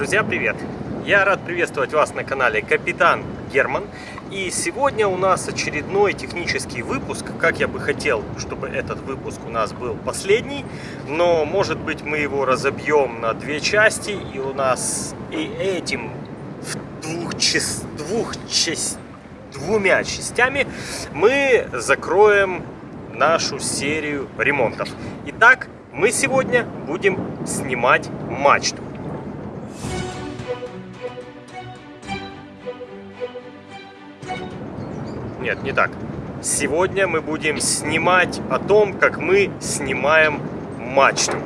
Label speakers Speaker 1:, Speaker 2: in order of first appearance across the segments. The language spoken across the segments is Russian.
Speaker 1: Друзья, привет! Я рад приветствовать вас на канале Капитан Герман. И сегодня у нас очередной технический выпуск. Как я бы хотел, чтобы этот выпуск у нас был последний. Но, может быть, мы его разобьем на две части. И у нас и этим в двух, час, двух часть, двумя частями мы закроем нашу серию ремонтов. Итак, мы сегодня будем снимать мачту. Нет, не так. Сегодня мы будем снимать о том, как мы снимаем мачту.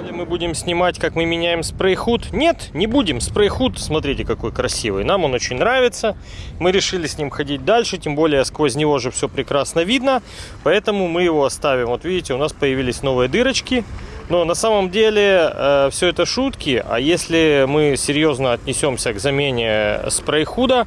Speaker 1: Или мы будем снимать, как мы меняем спрей-худ? Нет, не будем. Спрей-худ, смотрите, какой красивый. Нам он очень нравится. Мы решили с ним ходить дальше, тем более сквозь него же все прекрасно видно. Поэтому мы его оставим. Вот видите, у нас появились новые дырочки. Но на самом деле э, все это шутки. А если мы серьезно отнесемся к замене спрей-худа,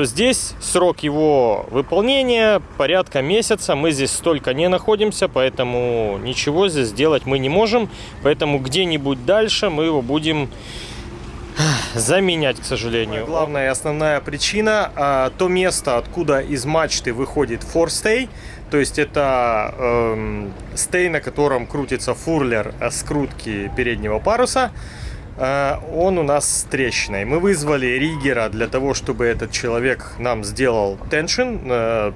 Speaker 1: то здесь срок его выполнения порядка месяца. Мы здесь столько не находимся, поэтому ничего здесь сделать мы не можем. Поэтому где-нибудь дальше мы его будем заменять, к сожалению. Главная и основная причина а, то место, откуда из мачты выходит форстей, то есть это э, стей, на котором крутится фурлер скрутки переднего паруса. Э, он у нас с трещиной. Мы вызвали риггера для того, чтобы этот человек нам сделал теншн, э,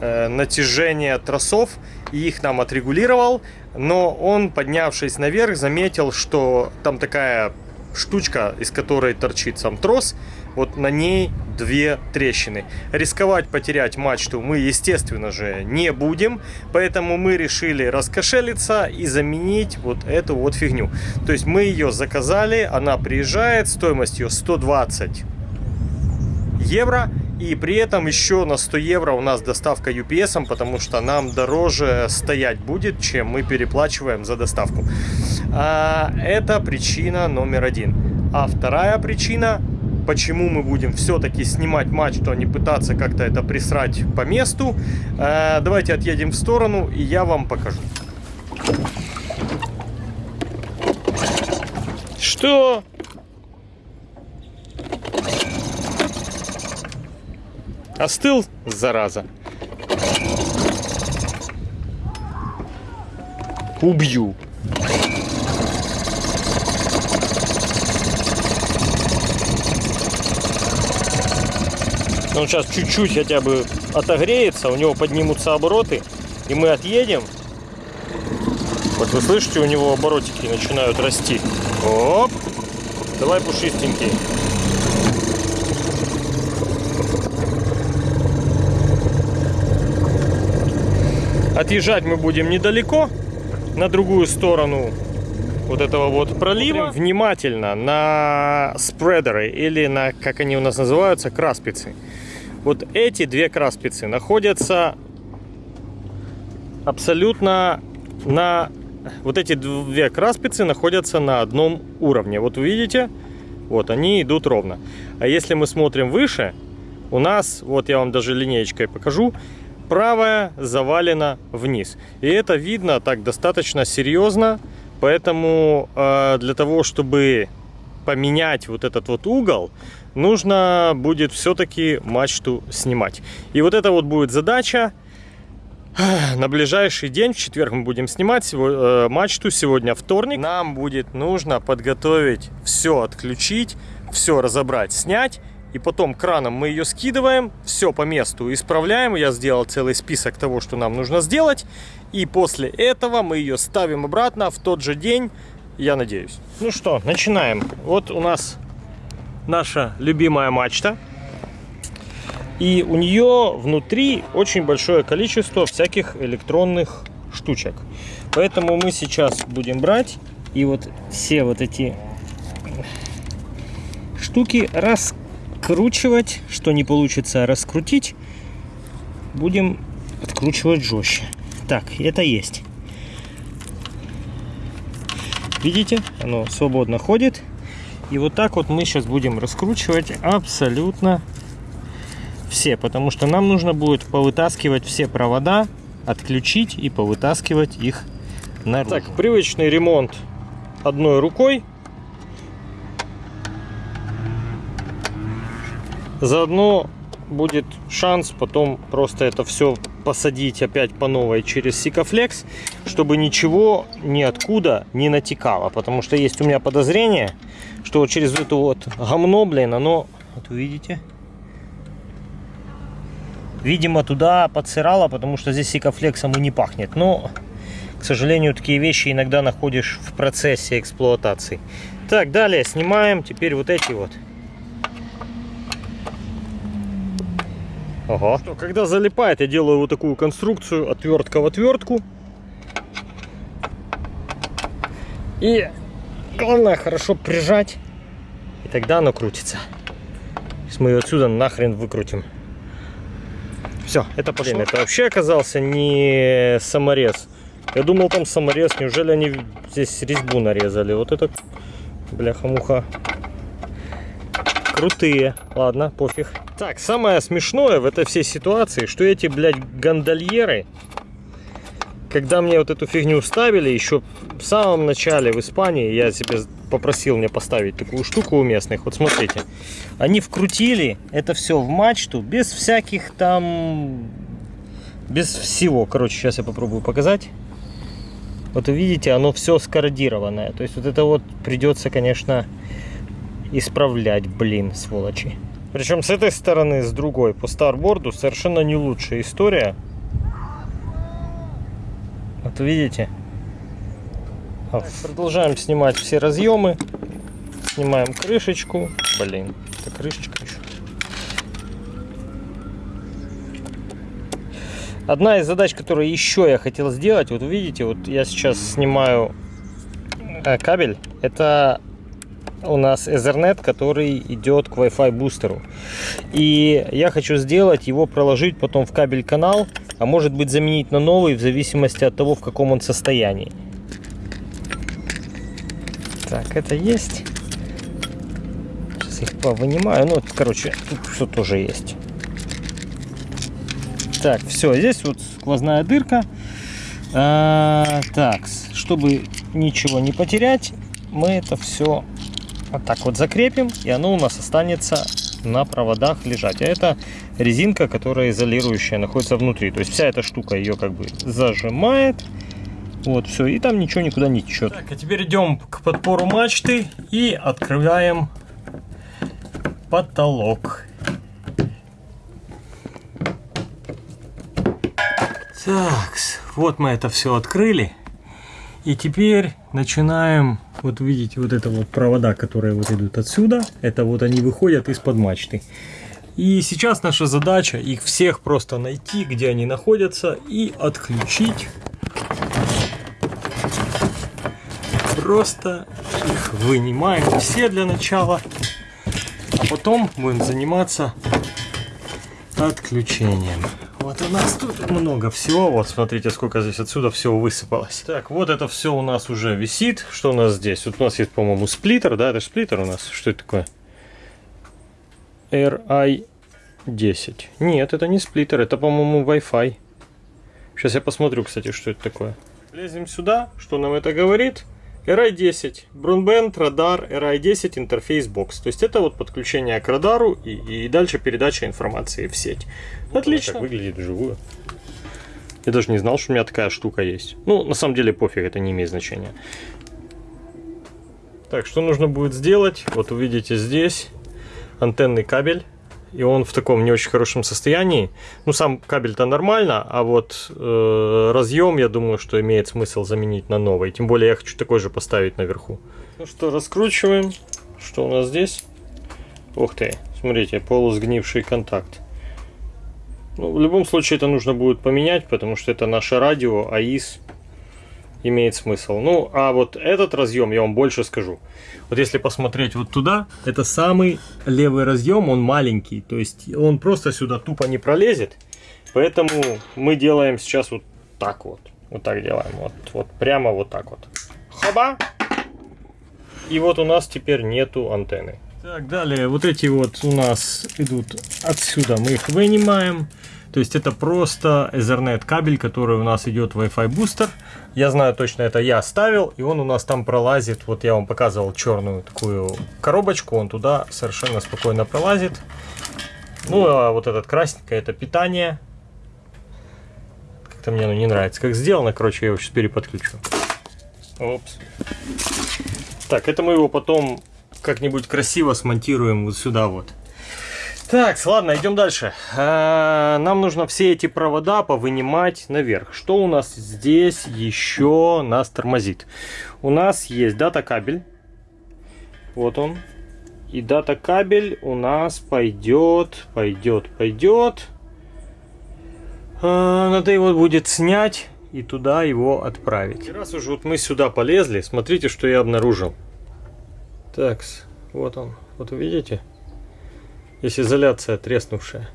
Speaker 1: э, натяжение тросов, и их нам отрегулировал. Но он, поднявшись наверх, заметил, что там такая штучка, из которой торчит сам трос, вот на ней две трещины. Рисковать потерять мачту мы, естественно же, не будем, поэтому мы решили раскошелиться и заменить вот эту вот фигню. То есть мы ее заказали, она приезжает, стоимость ее 120 евро, и при этом еще на 100 евро у нас доставка UPS, потому что нам дороже стоять будет, чем мы переплачиваем за доставку. А, это причина номер один. А вторая причина, почему мы будем все-таки снимать мачту, а не пытаться как-то это присрать по месту. А, давайте отъедем в сторону, и я вам покажу. Что? Остыл, зараза. Убью. Он сейчас чуть-чуть хотя бы отогреется, у него поднимутся обороты, и мы отъедем. Вот вы слышите, у него оборотики начинают расти. Оп! Давай пушистенький. Отъезжать мы будем недалеко, на другую сторону вот этого вот пролива. Внимательно на спредеры или на, как они у нас называются, краспицы. Вот эти две краспицы находятся абсолютно на... Вот эти две краспицы находятся на одном уровне. Вот вы видите, вот они идут ровно. А если мы смотрим выше, у нас, вот я вам даже линеечкой покажу, правая завалена вниз. И это видно так достаточно серьезно, поэтому э, для того, чтобы поменять вот этот вот угол, нужно будет все-таки мачту снимать. И вот это вот будет задача. На ближайший день, в четверг мы будем снимать э, мачту, сегодня вторник. Нам будет нужно подготовить все, отключить, все разобрать, снять и потом краном мы ее скидываем, все по месту исправляем. Я сделал целый список того, что нам нужно сделать. И после этого мы ее ставим обратно в тот же день, я надеюсь. Ну что, начинаем. Вот у нас наша любимая мачта. И у нее внутри очень большое количество всяких электронных штучек. Поэтому мы сейчас будем брать и вот все вот эти штуки раскрывать откручивать. Что не получится раскрутить, будем откручивать жестче. Так, это есть. Видите, оно свободно ходит. И вот так вот мы сейчас будем раскручивать абсолютно все, потому что нам нужно будет повытаскивать все провода, отключить и повытаскивать их наружу. Так, привычный ремонт одной рукой. Заодно будет шанс потом просто это все посадить опять по новой через Сикафлекс, чтобы ничего ниоткуда не натекало. Потому что есть у меня подозрение, что вот через эту вот гомно, блин, оно, вот увидите, видимо, туда подсырало, потому что здесь Сикафлексом и не пахнет. Но, к сожалению, такие вещи иногда находишь в процессе эксплуатации. Так, далее снимаем теперь вот эти вот. Ага. Что, когда залипает, я делаю вот такую конструкцию, отвертка в отвертку. И главное хорошо прижать, и тогда оно крутится. Сейчас мы ее отсюда нахрен выкрутим. Все, это пошло. Это вообще оказался не саморез. Я думал там саморез. Неужели они здесь резьбу нарезали? Вот это бляха-муха. Крутые. Ладно, пофиг. Так, самое смешное в этой всей ситуации, что эти, блядь, гондольеры, когда мне вот эту фигню ставили, еще в самом начале в Испании, я себе попросил мне поставить такую штуку у местных. Вот смотрите, они вкрутили это все в мачту без всяких там, без всего. Короче, сейчас я попробую показать. Вот видите, оно все скордированное. То есть вот это вот придется, конечно, исправлять, блин, сволочи. Причем с этой стороны, с другой, по старборду совершенно не лучшая история. Вот видите? Так, продолжаем снимать все разъемы. Снимаем крышечку. Блин, это крышечка еще. Одна из задач, которую еще я хотел сделать, вот видите, вот я сейчас снимаю э, кабель. Это у нас Ethernet, который идет к Wi-Fi бустеру. И я хочу сделать его, проложить потом в кабель канал, а может быть заменить на новый, в зависимости от того, в каком он состоянии. Так, это есть. Сейчас их повынимаю. Ну, короче, тут все тоже есть. Так, все, здесь вот сквозная дырка. А, так, чтобы ничего не потерять, мы это все вот так вот закрепим, и оно у нас останется на проводах лежать. А это резинка, которая изолирующая, находится внутри. То есть вся эта штука ее как бы зажимает. Вот, все, и там ничего никуда не течет. Так, а теперь идем к подпору мачты и открываем потолок. Так, вот мы это все открыли. И теперь начинаем, вот видите, вот это вот провода, которые вот идут отсюда. Это вот они выходят из-под мачты. И сейчас наша задача их всех просто найти, где они находятся, и отключить просто их вынимаем все для начала. А потом будем заниматься отключением. Вот у нас тут много всего. Вот смотрите, сколько здесь отсюда всего высыпалось. Так, вот это все у нас уже висит. Что у нас здесь? Вот у нас есть, по-моему, сплиттер, да? Это сплиттер у нас. Что это такое? RI 10. Нет, это не сплиттер, это, по-моему, Wi-Fi. Сейчас я посмотрю, кстати, что это такое. Лезем сюда. Что нам это говорит? RI10, Broadband, радар, RI10, интерфейс бокс. То есть это вот подключение к радару и, и дальше передача информации в сеть. Вот Отлично. Так выглядит вживую. Я даже не знал, что у меня такая штука есть. Ну, на самом деле пофиг, это не имеет значения. Так, что нужно будет сделать? Вот увидите здесь антенный кабель и он в таком не очень хорошем состоянии. Ну, сам кабель-то нормально, а вот э, разъем, я думаю, что имеет смысл заменить на новый. Тем более я хочу такой же поставить наверху. Ну что, раскручиваем. Что у нас здесь? Ух ты, смотрите, полусгнивший контакт. Ну, в любом случае это нужно будет поменять, потому что это наше радио, АИС имеет смысл. Ну, а вот этот разъем, я вам больше скажу. Вот если посмотреть вот туда, это самый левый разъем, он маленький. То есть он просто сюда тупо не пролезет. Поэтому мы делаем сейчас вот так вот. Вот так делаем. Вот, вот прямо вот так вот. Хоба! И вот у нас теперь нету антенны. Так, далее вот эти вот у нас идут отсюда. Мы их вынимаем. То есть это просто Ethernet кабель, который у нас идет Wi-Fi бустер. Я знаю точно, это я ставил, и он у нас там пролазит. Вот я вам показывал черную такую коробочку, он туда совершенно спокойно пролазит. Ну, а вот этот красненькое это питание. Как-то мне оно не нравится. Как сделано, короче, я его сейчас переподключу. Опс. Так, это мы его потом как-нибудь красиво смонтируем вот сюда вот. Так, ладно, идем дальше. А, нам нужно все эти провода повынимать наверх. Что у нас здесь еще нас тормозит? У нас есть дата кабель. Вот он. И дата кабель у нас пойдет, пойдет, пойдет. А, надо его будет снять и туда его отправить. И раз уже вот мы сюда полезли, смотрите, что я обнаружил. Так, вот он. Вот видите? Есть изоляция треснувшая.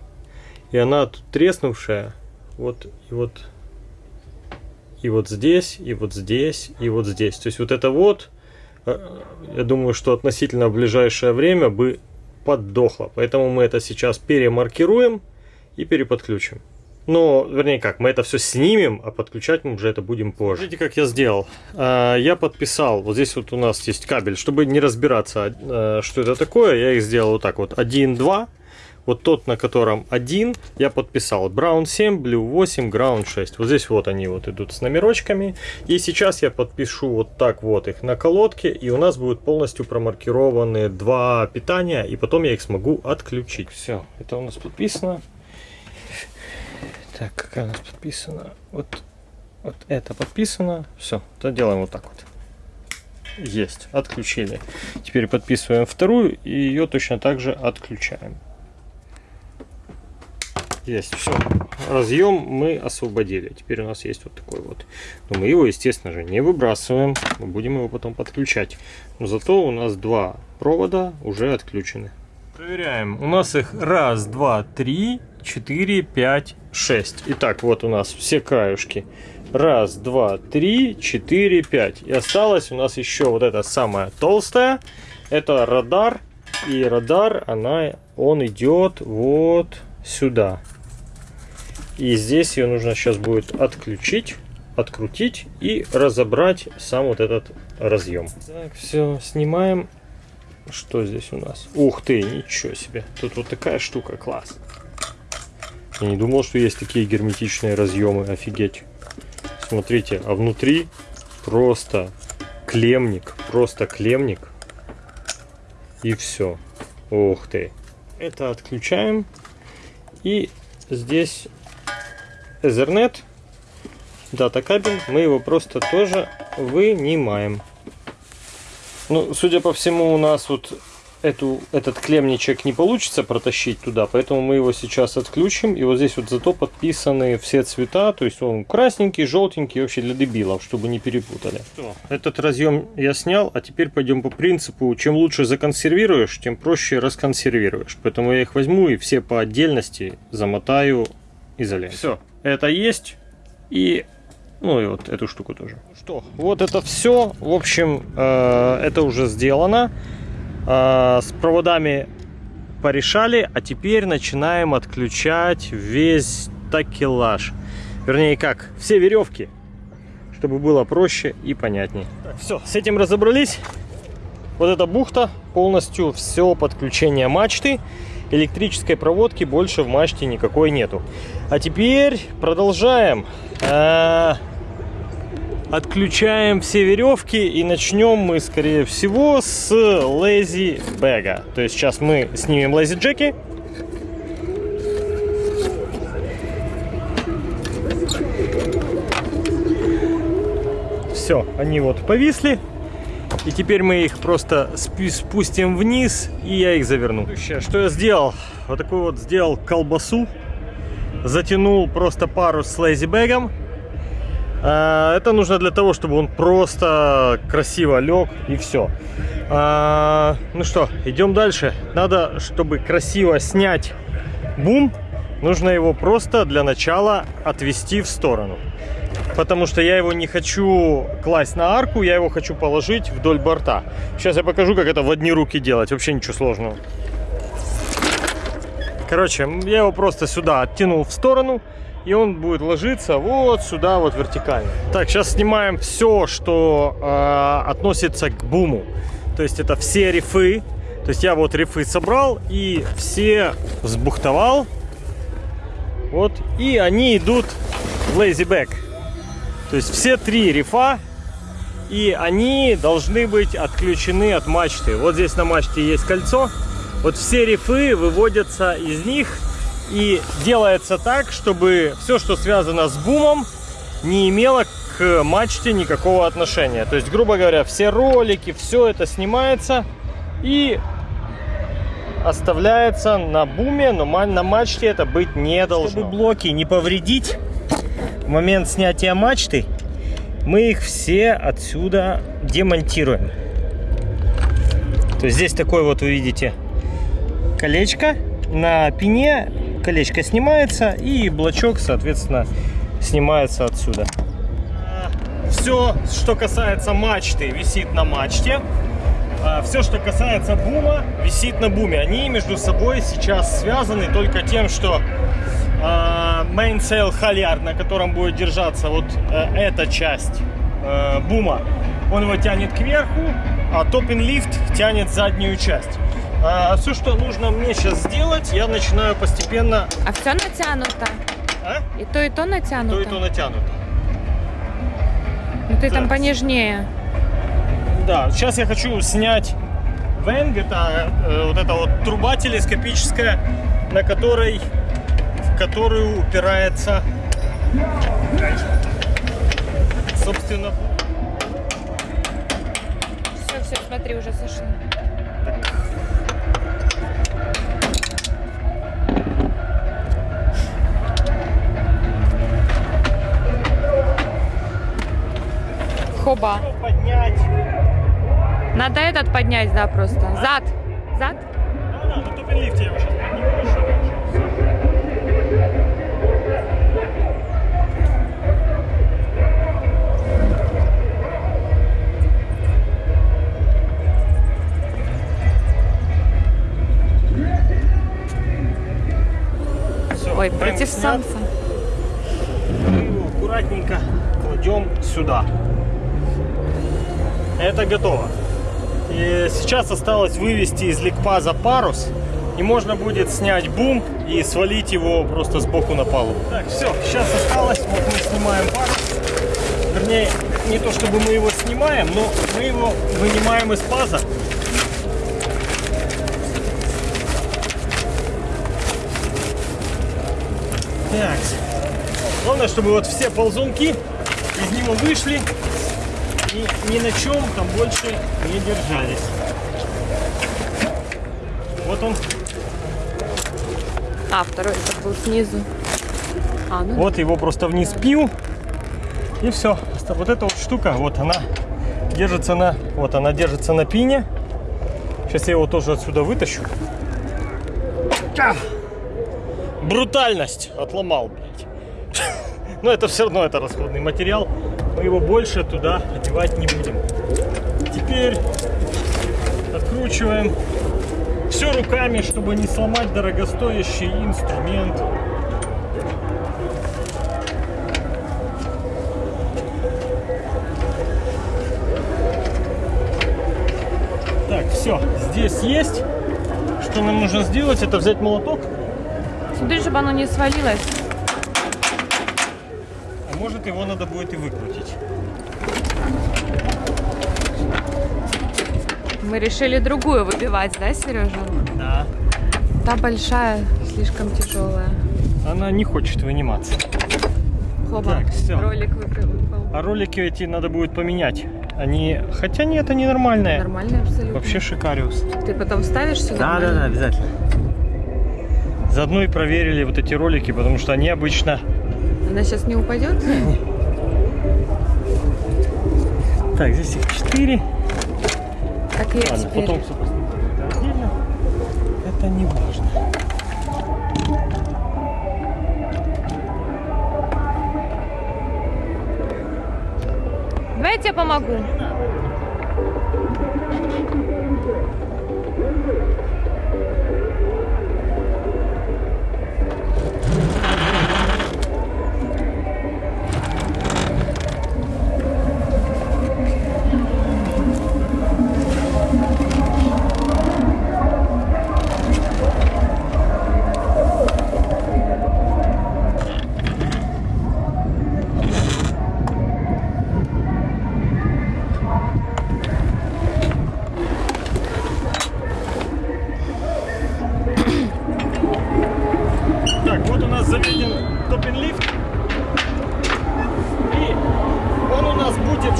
Speaker 1: И она тут треснувшая. Вот и вот. И вот здесь, и вот здесь, и вот здесь. То есть вот это вот, э, я думаю, что относительно в ближайшее время бы поддохло. Поэтому мы это сейчас перемаркируем и переподключим. Но, вернее как, мы это все снимем, а подключать мы уже это будем позже. Видите, как я сделал? А, я подписал, вот здесь вот у нас есть кабель, чтобы не разбираться, а, что это такое, я их сделал вот так вот, 1, 2. Вот тот, на котором 1, я подписал. Brown 7, Blue 8, Ground 6. Вот здесь вот они вот идут с номерочками. И сейчас я подпишу вот так вот их на колодке. И у нас будут полностью промаркированы два питания. И потом я их смогу отключить. Все, это у нас подписано. Так, какая у нас подписана? Вот, вот это подписано. Все, то делаем вот так вот. Есть, отключили. Теперь подписываем вторую и ее точно так же отключаем. Есть, все. Разъем мы освободили. Теперь у нас есть вот такой вот. Но мы его, естественно же, не выбрасываем. Мы будем его потом подключать. Но зато у нас два провода уже отключены. Проверяем. У нас их раз, два, три, четыре, пять, 6. Итак, вот у нас все краюшки. Раз, два, три, четыре, пять. И осталось у нас еще вот эта самая толстая. Это радар. И радар, она, он идет вот сюда. И здесь ее нужно сейчас будет отключить, открутить и разобрать сам вот этот разъем. Так, все, снимаем. Что здесь у нас? Ух ты, ничего себе. Тут вот такая штука, класс. Я не думал, что есть такие герметичные разъемы. Офигеть. Смотрите, а внутри просто клемник. Просто клемник. И все. Ух ты. Это отключаем. И здесь Ethernet. Дата кабель. Мы его просто тоже вынимаем. Ну, судя по всему, у нас вот эту, этот клемничек не получится протащить туда, поэтому мы его сейчас отключим. И вот здесь вот зато подписаны все цвета, то есть он красненький, желтенький, вообще для дебилов, чтобы не перепутали. Что, этот разъем я снял, а теперь пойдем по принципу, чем лучше законсервируешь, тем проще расконсервируешь. Поэтому я их возьму и все по отдельности замотаю изолентой. Все, это есть. И ну и вот эту штуку тоже. Что, вот это все. В общем, э, это уже сделано. А, с проводами порешали, а теперь начинаем отключать весь такелаж. Вернее как, все веревки, чтобы было проще и понятнее. все, с этим разобрались. Вот эта бухта, полностью все подключение мачты. Электрической проводки больше в мачте никакой нету. А теперь продолжаем. А, Отключаем все веревки и начнем мы, скорее всего, с лэзи бэга. То есть сейчас мы снимем лэзи джеки. Все, они вот повисли. И теперь мы их просто спустим вниз, и я их заверну. Что я сделал? Вот такой вот сделал колбасу. Затянул просто пару с лейзи-бэгом а, это нужно для того, чтобы он просто красиво лег и все. А, ну что, идем дальше. Надо, чтобы красиво снять бум, нужно его просто для начала отвести в сторону. Потому что я его не хочу класть на арку, я его хочу положить вдоль борта. Сейчас я покажу, как это в одни руки делать. Вообще ничего сложного. Короче, я его просто сюда оттянул в сторону и он будет ложиться вот сюда вот вертикально. Так, сейчас снимаем все, что э, относится к буму. То есть это все рифы, То есть я вот рифы собрал и все сбухтовал. Вот. И они идут в lazy back. То есть все три рифа и они должны быть отключены от мачты. Вот здесь на мачте есть кольцо. Вот все рифы выводятся из них и делается так, чтобы все, что связано с бумом, не имело к мачте никакого отношения. То есть, грубо говоря, все ролики, все это снимается и оставляется на буме, но на мачте это быть не должно. Чтобы блоки не повредить в момент снятия мачты, мы их все отсюда демонтируем. То есть здесь такой вот, вы видите, колечко. На пене колечко снимается и блочок, соответственно, снимается отсюда. Все, что касается мачты, висит на мачте. А Все, что касается бума, висит на буме. Они между собой сейчас связаны только тем, что mainsail halyard, на котором будет держаться вот э, эта часть э, бума, он его тянет кверху, а topping lift тянет заднюю часть. А, все, что нужно мне сейчас сделать, я начинаю постепенно...
Speaker 2: А все натянуто?
Speaker 1: А?
Speaker 2: И то, и то натянуто?
Speaker 1: То, и то натянуто.
Speaker 2: Ну ты
Speaker 1: Так.
Speaker 2: там понежнее.
Speaker 1: Да, сейчас я хочу снять венг, это э, вот эта вот труба телескопическая, на которой, в которую упирается, собственно,
Speaker 2: Все, все, смотри, уже сошло.
Speaker 1: Поднять.
Speaker 2: Надо этот поднять, да, просто. Зад. Зад?
Speaker 1: Да, да, лифте его сейчас
Speaker 2: Ой,
Speaker 1: венг
Speaker 2: против
Speaker 1: снят.
Speaker 2: солнца.
Speaker 1: Мы его аккуратненько кладем сюда. Это готово. И сейчас осталось вывести из ликпаза парус. И можно будет снять бум и свалить его просто сбоку на палубу. Так, все, сейчас осталось. Вот мы снимаем парус. Вернее, не то чтобы мы его снимаем, но мы его вынимаем из паза. Так. Главное, чтобы вот все ползунки из него вышли и ни на чем там больше не держались. Вот он,
Speaker 2: А, второй это был снизу. А, ну
Speaker 1: вот его просто вниз пил. И все. Вот эта вот штука, вот она держится на, вот она держится на пине. Сейчас я его тоже отсюда вытащу. Брутальность отломал, блядь. Но это все равно это расходный материал. Мы его больше туда одевать не будем. Теперь откручиваем все руками, чтобы не сломать дорогостоящий инструмент. Так, все, здесь есть. Что нам нужно сделать, это взять молоток,
Speaker 2: смотри, чтобы оно не свалилось.
Speaker 1: а может его надо будет и выкрутить.
Speaker 2: Мы решили другую выбивать, да, Сережа?
Speaker 1: Да.
Speaker 2: Та большая, слишком тяжелая.
Speaker 1: Она не хочет выниматься.
Speaker 2: Хоба.
Speaker 1: Так, всё.
Speaker 2: Ролик выпал.
Speaker 1: А ролики эти надо будет поменять. Они, хотя нет, они нормальные.
Speaker 2: Нормальный абсолютно.
Speaker 1: Вообще шикариус.
Speaker 2: Ты потом вставишь сюда?
Speaker 1: Да, да, да, обязательно. Заодно и проверили вот эти ролики, потому что они обычно...
Speaker 2: Она сейчас не упадет?
Speaker 1: Так, здесь их четыре.
Speaker 2: Так и
Speaker 1: Ладно,
Speaker 2: теперь.
Speaker 1: потом все посмотрим. Это отдельно. Это не важно.
Speaker 2: Давай я тебе помогу.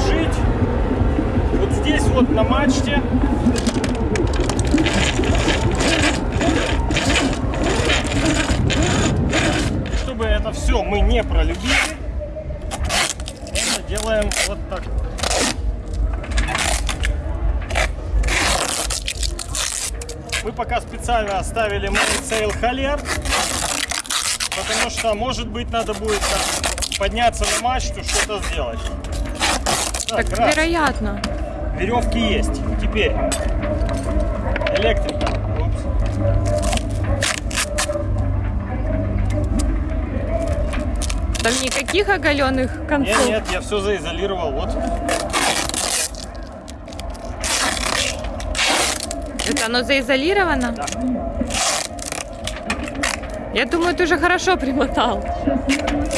Speaker 2: жить.
Speaker 1: Вот здесь вот на мачте чтобы это все мы не пролюбили, это делаем вот так. Мы пока специально оставили Сейл холер, потому что, может быть, надо будет подняться на мачту, что-то сделать.
Speaker 2: Так,
Speaker 1: раз.
Speaker 2: вероятно.
Speaker 1: Веревки есть. Теперь электрика. Упс.
Speaker 2: Там никаких оголенных
Speaker 1: Нет,
Speaker 2: концов.
Speaker 1: нет, я все заизолировал. Вот.
Speaker 2: Это оно заизолировано?
Speaker 1: Да.
Speaker 2: Я думаю, ты уже хорошо примотал.
Speaker 1: Все.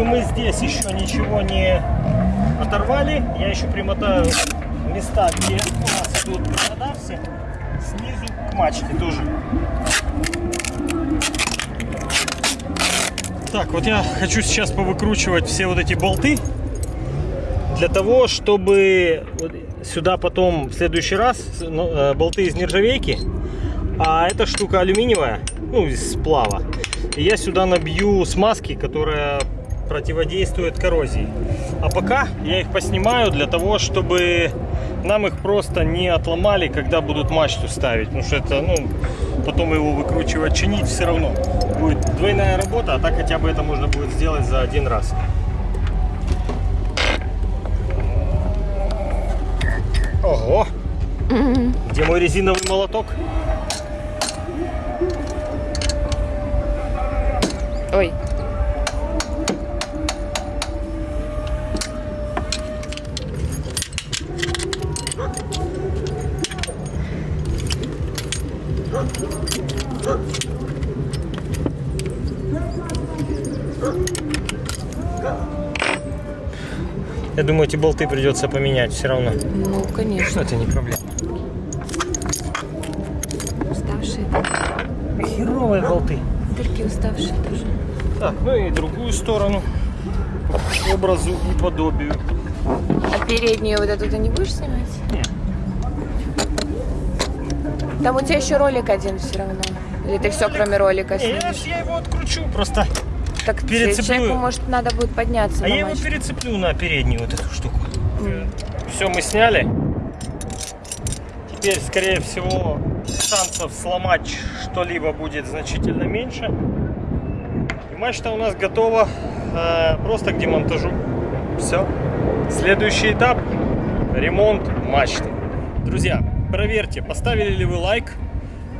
Speaker 1: Чтобы мы здесь еще ничего не оторвали, я еще примотаю места, где у нас идут провода все, снизу к мачте тоже. Так, вот я хочу сейчас повыкручивать все вот эти болты для того, чтобы сюда потом в следующий раз ну, э, болты из нержавейки, а эта штука алюминиевая, ну, из сплава. И я сюда набью смазки, которая противодействует коррозии. А пока я их поснимаю для того, чтобы нам их просто не отломали, когда будут мачту ставить. Потому что это, ну, потом его выкручивать, чинить все равно. Будет двойная работа, а так хотя бы это можно будет сделать за один раз. Ого! Где мой резиновый молоток?
Speaker 2: Ой.
Speaker 1: Я думаю, эти болты придется поменять все равно.
Speaker 2: Ну, конечно.
Speaker 1: Это не проблема.
Speaker 2: Уставшие.
Speaker 1: Херовые болты.
Speaker 2: Дырки уставшие тоже.
Speaker 1: Так, ну и другую сторону. Образу и подобию.
Speaker 2: А переднюю вот эту ты не будешь снимать?
Speaker 1: Нет.
Speaker 2: Там у тебя еще ролик один все равно. Или ты все, кроме ролика, снимешь?
Speaker 1: я его откручу просто.
Speaker 2: Так
Speaker 1: перецеплю.
Speaker 2: человеку, может, надо будет подняться
Speaker 1: А я его перецеплю на переднюю вот эту штуку.
Speaker 2: М.
Speaker 1: Все мы сняли. Теперь, скорее всего, шансов сломать что-либо будет значительно меньше. И мачта у нас готова э, просто к демонтажу. Все. Следующий этап – ремонт мачты. Друзья, проверьте, поставили ли вы лайк.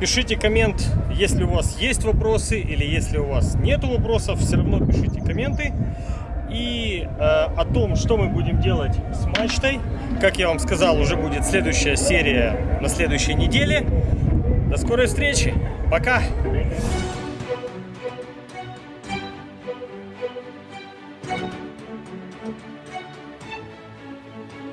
Speaker 1: Пишите коммент, если у вас есть вопросы или если у вас нет вопросов, все равно пишите комменты. И э, о том, что мы будем делать с мачтой, как я вам сказал, уже будет следующая серия на следующей неделе. До скорой встречи. Пока.